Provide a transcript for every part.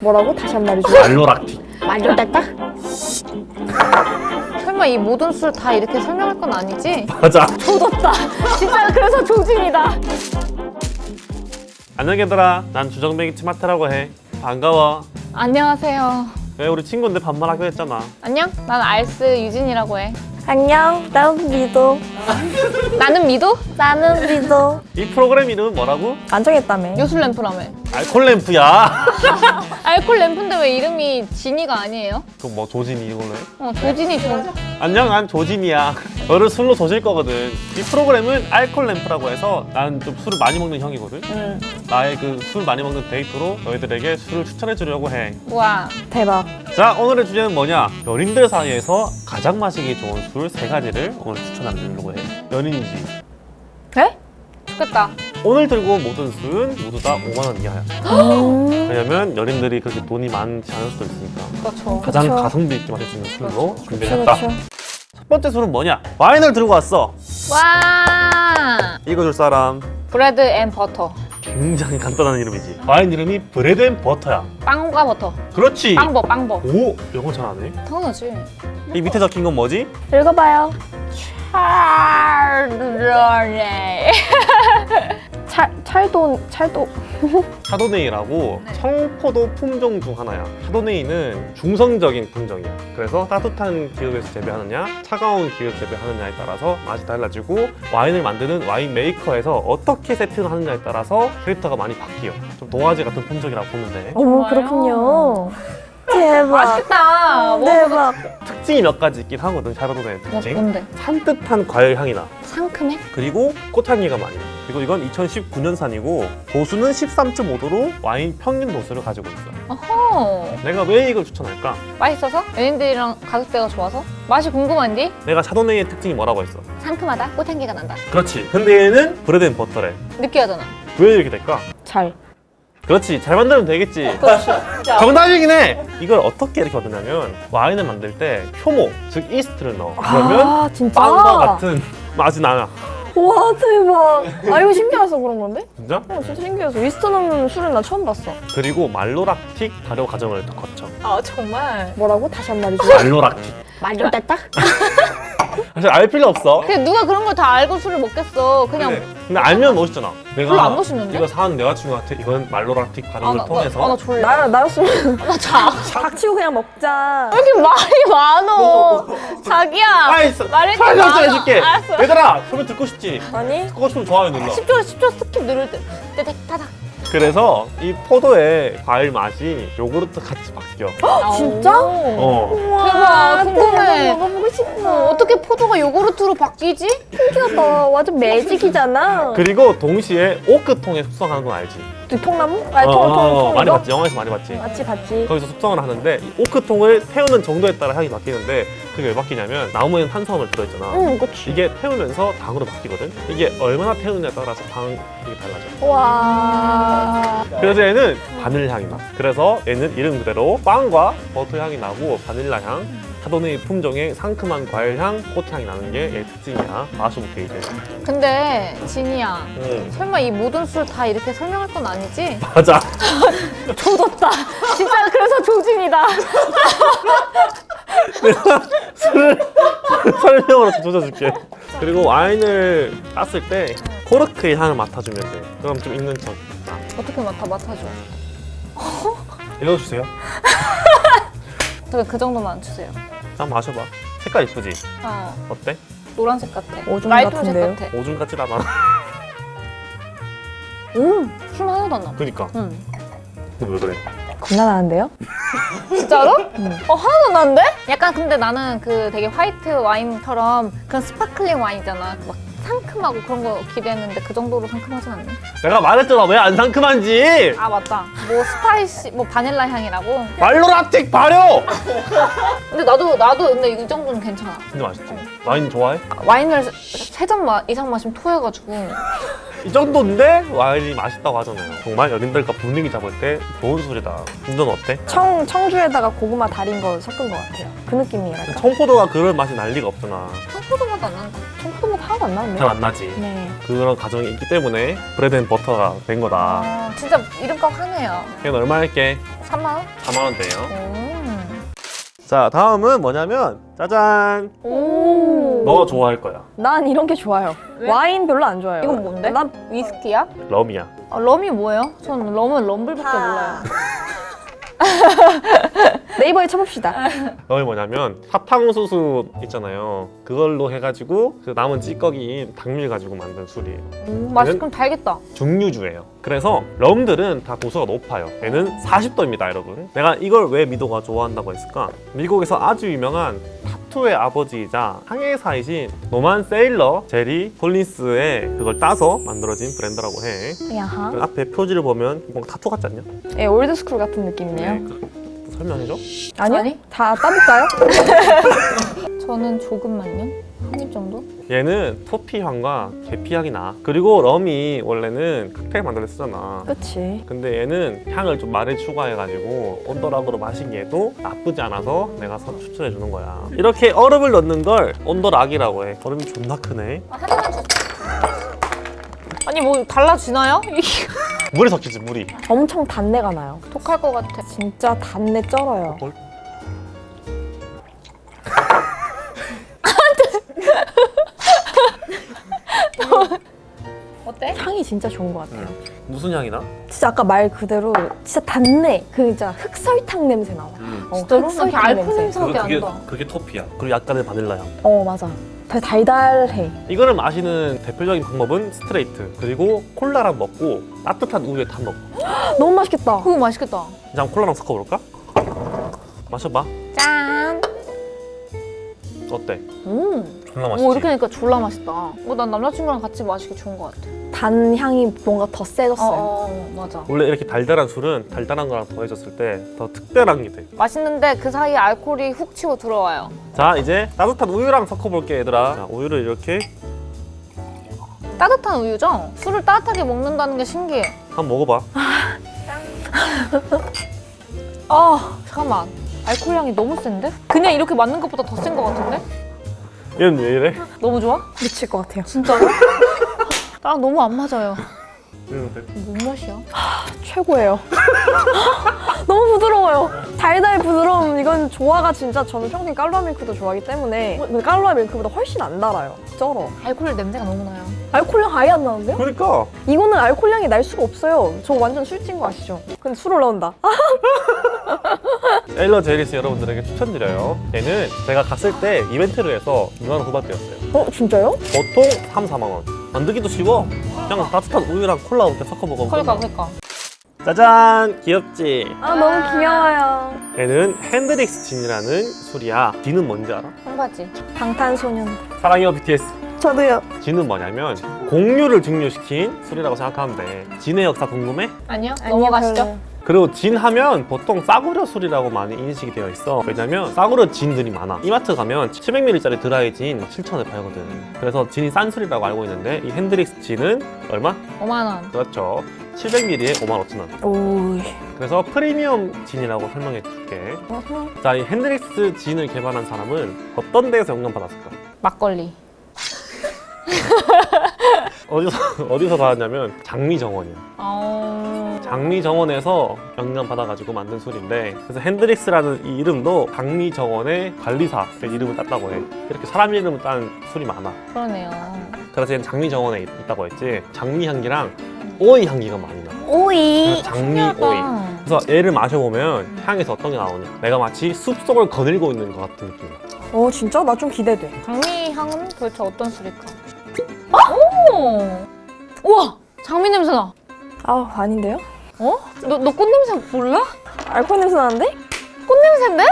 뭐라고? 다시 한 말해줘. 알로락틱 말려달까? 설마 이 모든 술 다 이렇게 설명할 건 아니지? 맞아 조졌다. 진짜 그래서 조짐이다. 안녕 얘들아 난 주정뱅이 치마테라고 해 반가워 안녕하세요. 왜 우리 친구인데 반말하기로 했잖아 안녕? 난 알스 유진이라고 해. 안녕. 난 미도. 나는 미도? 나는 미도. 이 프로그램 이름은 뭐라고? 안 정했다며. 요술 램프라며. 알콜 램프야 알콜 램프인데 왜 이름이 진이가 아니에요? 그럼 뭐 조진이 이걸로 해? 어, 조진이 조. 안녕 난 조진이야 너를 술로 조질 거거든 이 프로그램은 알콜 램프라고 해서 난좀 술을 많이 먹는 형이거든 응. 나의 그 술 많이 먹는 데이트로 너희들에게 술을 추천해 주려고 와. 대박. 해자 오늘의 주제는 뭐냐 연인들 사이에서 가장 마시기 좋은 술 세 가지를 오늘 추천하려고 해 연인이지 에? 좋겠다. 오늘 들고 온 모든 술은 모두 다 5만 원 이하야 음. 왜냐면 연인들이 그렇게 돈이 많지 않을 수도 있으니까 그렇죠. 가장 그쵸. 가성비 있게 마실 수 있는 술로 준비했다. 첫 번째 술은 뭐냐 와인을 들고 왔어 와. 읽어줄 사람 Bread and Butter. 굉장히 간단한 이름이지 와인 이름이 Bread and Butter야 빵과 버터. 그렇지 빵버, 빵버. 오 영어 잘하네 당연하지. 이 밑에 적힌 건 뭐지? 읽어봐요. 찰러네. 찰, 찰도, 찰도. 샤도네이라고 청포도 품종 중 하나야 샤도네이는 중성적인 품종이야 그래서 따뜻한 기후에서 재배하느냐 차가운 기후에서 재배하느냐에 따라서 맛이 달라지고 와인을 만드는 와인 메이커에서 어떻게 세팅을 하느냐에 따라서 캐릭터가 많이 바뀌어 좀 도화지 같은 품종이라고 보면 돼 어머, 정말요? 그렇군요. 대박. 맛있겠다. 뭐, 대박. 특징이 몇 가지 있긴 하거든 샤도네이 뭐, 특징 뭔데? 산뜻한 과일 향이 나 상큼해? 그리고 꽃향기가 많이 나 그리고 이건 2019년산이고 도수는 13.5도로 와인 평균 도수를 가지고 있어 어허. 내가 왜 이걸 추천할까? 맛있어서? 연인들이랑 가격대가 좋아서? 맛이 궁금한디? 내가 Chardonnay의 특징이 뭐라고 했어? 상큼하다? 꽃향기가 난다. 그렇지 근데 얘는 Bread and Butter래 느끼하잖아. 왜 이렇게 될까? 잘. 그렇지 잘 만들면 되겠지 그렇지. 정답이긴 해 이걸 어떻게 이렇게 얻느냐면 와인을 만들 때 효모 즉 이스트를 넣어 그러면 아, 진짜? 빵과 같은 맛이 나요 와, 대박. 아, 이거 신기해서 그런 건데? 진짜? 어, 진짜 신기해서. 위스트 넣는 술은 나 처음 봤어. 그리고 말로락틱 발효 과정을 또 거쳐 아 정말. 뭐라고? 다시 한 말해줘. 말로락틱 말려달까? 사실 알 필요 없어 근데 누가 그런 걸 다 알고 술을 먹겠어. 그냥 근데, 근데 알면 멋있잖아 내가 별로 안 멋있는데? 이거 사는 여자친구한테 이건 malolactic 아, 발효를 나, 통해서 나, 아, 나 졸려. 나, 나였으면 나 자. 닥치고 그냥 먹자. 왜 이렇게 말이 많어? 자기야. 아이 써- 말을 좀 설명 좀 많아. 해줄게 알았어. 얘들아 소리 듣고 싶지? 아니? 듣고 싶으면 좋아요 눌러 10초, 10초 skip 누를 때. 떼떼 타닥. 그래서 이 포도의 과일 맛이 요구르트 같이 바뀌어 진짜? 어 대박, 궁금해. 먹어보고 싶어. 어, 어떻게 포도가 요구르트로 바뀌지? 신기하다. 완전 매직이잖아. 그리고 동시에 오크통에 숙성하는 건 알지? 그 통나무? 아니, 어, 통, 통, 어, 통. 많이 이거? 봤지 영화에서 많이 봤지 봤지, 봤지. 거기서 숙성을 하는데 이 오크통을 태우는 정도에 따라 향이 바뀌는데 그게 왜 바뀌냐면 나무에는 탄수화물 들어있잖아 응, 그치. 이게 태우면서 당으로 바뀌거든 이게 얼마나 태우느냐에 따라서 당이 달라져 와. 그래서 얘는 바닐라 향이 나 그래서 얘는 이름 그대로 빵과 버터 향이 나고 바닐라 향 카도네이 품종의 상큼한 과일 향, 꽃향이 나는 게 얘 특징이야 마셔볼게 이제 근데 진이야. 음, 설마 이 모든 술 다 이렇게 설명할 건 아니지? 맞아 조졌다. 진짜 그래서 조짐이다. 술을 설명으로 조져줄게 그리고 와인을 땄을 때 코르크의 향을 맡아주면 돼 그럼 좀 있는 척 아, 어떻게 맡아 맡아줘. 읽어주세요 저기 그 정도만 주세요. 한번 마셔봐 색깔 이쁘지? 어, 어때? 노란색 같아. 오줌 같은데요? 같아. 오줌 같진 않아 음, 술 하나도 안 나. 그니까 응. 근데 왜 그래? 겁나 나는데요? 진짜로? 어 하나도 난데? 약간 근데 나는 그 되게 화이트 와인처럼 그런 sparkling 와인이잖아. 막 상큼하고 그런 거 기대했는데 그 정도로 상큼하진 않네. 내가 말했잖아 왜 안 상큼한지 아 맞다. 뭐 spicy, 뭐 바닐라 향이라고. malolactic 발효! 근데 나도 나도 근데 이 정도는 괜찮아. 근데 맛있지? 와인 좋아해? 와인을 세 잔 이상 마시면 토해가지고. 이 정도인데 와인이 맛있다고 하잖아요 정말 연인들과 분위기 잡을 때 좋은 술이다 운전 어때? 청, 청주에다가 고구마 달인 거 섞은 것 같아요. 그 느낌이랄까? 청포도가 그런 맛이 날 리가 없잖아 청포도 맛안 난다. 청포도 맛 하나도 안 나는데? 잘 안 나지 네. 그런 과정이 있기 때문에 Bread and Butter가 된 거다 아 진짜 이름값 하네요. 걔는 얼마 할게? 3만 원? 4만 원대예요. 오. 자, 다음은 뭐냐면 짜잔. 오. 너 좋아할 거야. 난 이런 게 좋아요. 왜? 와인 별로 안 좋아해요. 이건 뭔데? 난 위스키야? 럼이야. 아, 럼이 뭐예요? 전 럼은 Rumble밖에 몰라요. 네이버에 쳐봅시다. 럼이 뭐냐면 사탕수수 있잖아요. 그걸로 해가지고 그 남은 찌꺼기인 당밀 가지고 만든 술이에요. 오, 맛이 그럼 달겠다. 증류주예요. 그래서 럼들은 다 도수가 높아요. 얘는 40도입니다, 여러분. 내가 이걸 왜 미도가 좋아한다고 했을까? 미국에서 아주 유명한 타투의 아버지이자 항해사이신 Norman Sailor Jerry Collins의 그걸 따서 만들어진 브랜드라고 해. 야하. 그 앞에 표지를 보면 뭔가 타투 같지 않냐? 예, old school 같은 느낌이네요. 그- 설명해줘? 아니요? 아니? 다 따볼까요? 저는 조금만요. 한 입 정도? 얘는 토피 향과 계피 향이 나. 그리고 럼이 원래는 칵테일 만들 때 쓰잖아. 그치. 근데 얘는 향을 좀 많이 추가해가지고 온더락으로 마시기에도 나쁘지 않아서 내가 서- 추천해주는 거야. 이렇게 얼음을 넣는 걸 온더락이라고 해. 얼음이 존나 크네. 아, 한 입만 주세요. 아니 뭐 달라지나요? 물에 섞이지 물이. 엄청 단내가 나요. 독할 것 같아. 진짜 단내 쩔어요. 어때? 향이 진짜 좋은 것 같아요. 무슨 향이 나? 진짜 아까 말 그대로 진짜 단내. 그 진짜 흑설탕 냄새 나와. 어, 진짜로? 흑설탕 알코올 냄새밖에 안 나. 그게 토피야. 그리고 약간의 바닐라 향. 어 맞아. 되게 달달해. 이거를 마시는 대표적인 방법은 스트레이트. 그리고 콜라랑 먹고 따뜻한 우유에 타 먹어. 너무 맛있겠다. 그거 맛있겠다. 이제 한번 콜라랑 섞어볼까? 마셔봐. 짠. 어때? 음. 존나 맛있지? 오 이렇게 하니까 졸라 맛있다. 어, 난 남자친구랑 같이 마시기 좋은 것 같아. 단 향이 뭔가 더 어, 세졌어요. 어 맞아. 원래 이렇게 달달한 술은 달달한 거랑 더해졌을 때 더 특별한 게 돼. 맛있는데 그 사이에 알코올이 훅 치고 들어와요. 자 이제 따뜻한 우유랑 섞어볼게 얘들아 자, 우유를 이렇게 따뜻한 우유죠? 술을 따뜻하게 먹는다는 게 신기해. 한번 먹어봐 아 잠깐만. 알코올 향이 너무 센데? 그냥 이렇게 맞는 것보다 더 센 것 같은데? 얘는 왜 이래? 너무 좋아? 미칠 것 같아요. 진짜로? 나랑 너무 안 맞아요. 뭔 맛이야? 최고예요. 너무 부드러워요. 달달 부드러움 이건 조화가 진짜 저는 평생 깔루아 밀크도 좋아하기 때문에 근데 깔루아 밀크보다 훨씬 안 달아요. 쩔어. 알코올 냄새가 너무 나요. 알코올향 아예 안 나는데요? 그러니까 이거는 알코올향이 날 수가 없어요. 저 완전 술찐 거 아시죠? 근데 술 올라온다. 아, 에일러 제리스 여러분들에게 추천드려요 얘는 제가 갔을 때 이벤트를 해서 2만원 후반대였어요 어 진짜요? 보통 3, 4만원 만들기도 쉬워 그냥 따뜻한 우유랑 콜라 이렇게 섞어 먹으면 그러니까. 그러니까. 짜잔 귀엽지? 아 너무 귀여워요. 얘는 핸드릭스 진이라는 술이야 진은 뭔지 알아? 청바지. 방탄소년. 사랑해요 BTS 저도요. 진은 뭐냐면 공유를 증류시킨 술이라고 생각하면 돼 진의 역사 궁금해? 아니요? 아니요, 넘어가시죠. 별로요. 그리고 진 하면 보통 싸구려 술이라고 많이 인식이 되어 있어 왜냐면 싸구려 진들이 많아 이마트 가면 700ml짜리 드라이 진 7,000원에 팔거든 그래서 진이 싼 술이라고 알고 있는데 이 핸드릭스 진은 얼마? 5만 원. 그렇죠 700ml에 55,000원 오. 그래서 프리미엄 진이라고 설명해 줄게 자이 핸드릭스 진을 개발한 사람은 어떤 데에서 영감 받았을까? 막걸리. 어디서 어디서 받았냐면 장미 정원이야 어... 장미 정원에서 영감 받아가지고 만든 술인데 그래서 핸드릭스라는 이 이름도 장미 정원의 관리사의 이름을 땄다고 해 이렇게 사람 이름을 딴 술이 많아 그러네요. 그래서 얘는 장미 정원에 있- 있다고 했지 장미 향기랑 오이 향기가 많이 나 오이. 장미 오이 신기하다. 그래서 얘를 마셔보면 향에서 어떤 게 나오냐 내가 마치 숲속을 거닐고 있는 것 같은 느낌이야 어 진짜? 나 좀 기대돼. 장미 향은 도대체 어떤 술일까? 오! 우와! 장미 냄새 나. 아 아닌데요? 어? 너, 너 꽃냄새 몰라? 알코올 냄새 나는데? 꽃냄새인데?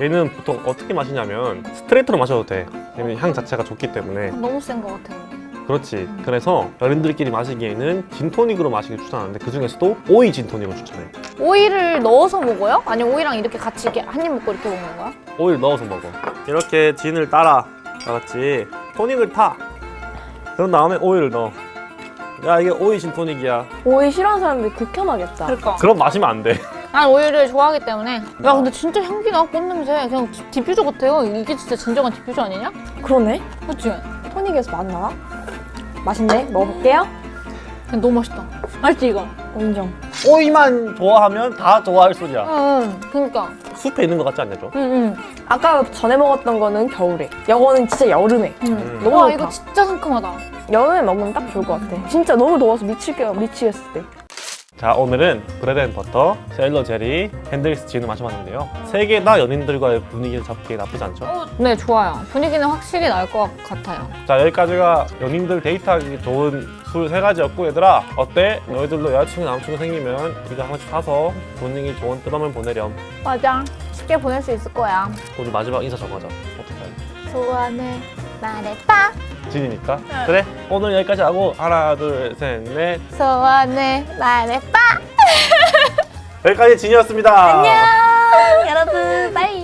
얘는 보통 어떻게 마시냐면 스트레이트로 마셔도 돼 얘는 향 자체가 좋기 때문에 너무 센 것 같아. 그렇지. 그래서 어른들끼리 마시기에는 진토닉으로 마시기 추천하는데 그 중에서도 오이 진토닉을 추천해. 오이를 넣어서 먹어요? 아니면 오이랑 이렇게 같이 이렇게 한 입 먹고 이렇게 먹는 거야? 오이를 넣어서 먹어. 이렇게 진을 따라. 알았지? 토닉을 타. 그런 다음에 오이를 넣어. 야 이게 오이 진토닉이야. 오이 싫어하는 사람들 극혐하겠다. 그러니까. 그럼 마시면 안 돼. 난 오이를 좋아하기 때문에. 야 근데 진짜 향기 나 꽃냄새. 그냥 디- 디퓨저 같아요. 이게 진짜 진정한 디퓨저 아니냐? 그러네. 그렇지? 토닉에서 맛나? 맛있네. 먹어볼게요. 너무 맛있다. 맛있지 이거? 인정. 오이만 좋아하면 다 좋아할 술이야. 응, 그니까. 숲에 있는 것 같지 않냐 좀? 응, 응. 아까 전에 먹었던 거는 겨울에. 이거는 진짜 여름에. 응. 너무 와, 좋다. 이거 진짜 상큼하다. 여름에 먹으면 딱 좋을 것 같아. 진짜 너무 더워서 미치게 미치겠을 때. 자 오늘은 Bread and Butter, Sailor Jerry, Hendrick's 진을 마셔봤는데요 세 개 다 연인들과의 분위기를 잡기 나쁘지 않죠? 네, 좋아요. 분위기는 확실히 나을 것 같아요. 자 여기까지가 연인들 데이트하기 좋은 술 세 가지였고 얘들아 어때? 너희들도 여자친구 남친구 생기면 이거 하나씩 사서 분위기 좋은 뜨밤을 보내렴 맞아. 쉽게 보낼 수 있을 거야. 우리 마지막 인사 정하자 어떻게 할래? 소원을 말해봐. 진이니까 그래 오늘 여기까지 하고 하나 둘셋넷 소원을 말해봐. 여기까지 진이었습니다 안녕, 여러분. 빠이.